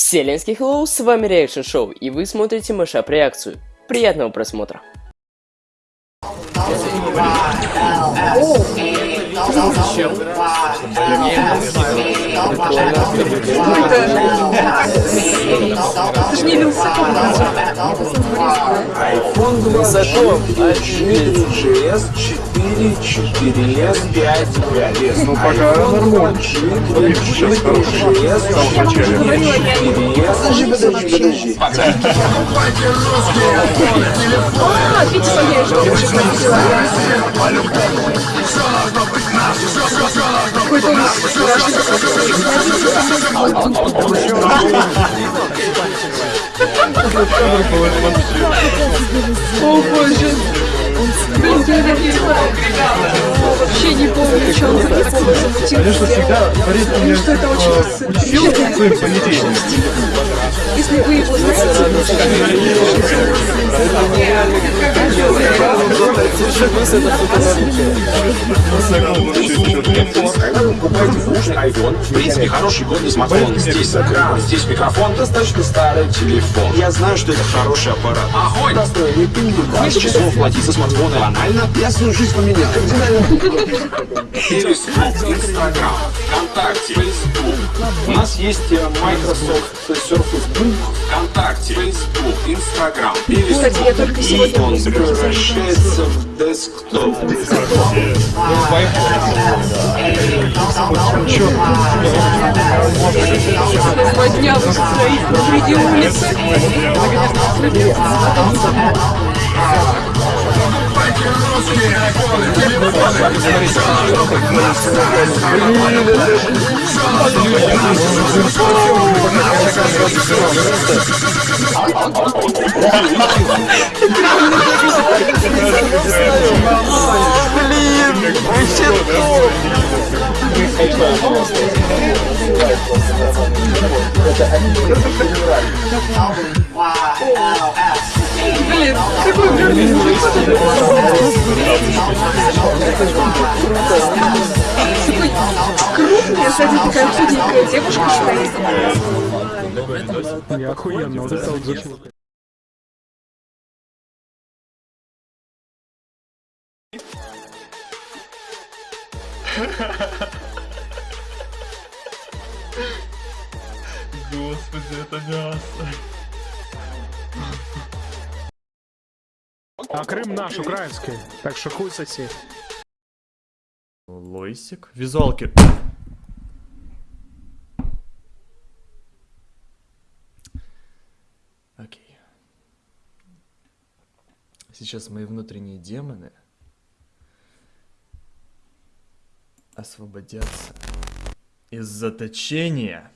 Вселенский Hello, с вами Reaction Show, и вы смотрите Мышап Реакцию. Приятного просмотра. Ты же не Вилсаком 20 4GS, 4, 4S, 5, 5S. Ну, пока нормально. 4GS, 4S, подожди, подожди. А, Витя Сергеевич, Какой-то Блин, я вообще не помню, что он записывал. Конечно, всегда Борис меня Что это очень учил своим поведением. Если вы его Когда вы покупаете бушный iPhone, в принципе, хороший годный смартфон. Здесь экран, здесь микрофон, достаточно старый телефон. Я знаю, что это хороший аппарат. Огонь! Настроение пинги, 20 часов платить за смартфоны банально. Я свою жизнь поменял. Инстаграм, ВКонтакте, Facebook. У нас есть э, Microsoft Surface Book, ВКонтакте, Facebook, Инстаграм, Кстати, я только сегодня И он превращается в десктоп. Посреди улицы. Блин, какой гарный Крупный, сзади такая худенькая девушка стоит. Я охуенно. Господи, это мясо. А Крым наш, украинский. Так что хуй соси. Лойсик. Визуалки. Окей. Сейчас мои внутренние демоны освободятся из заточения.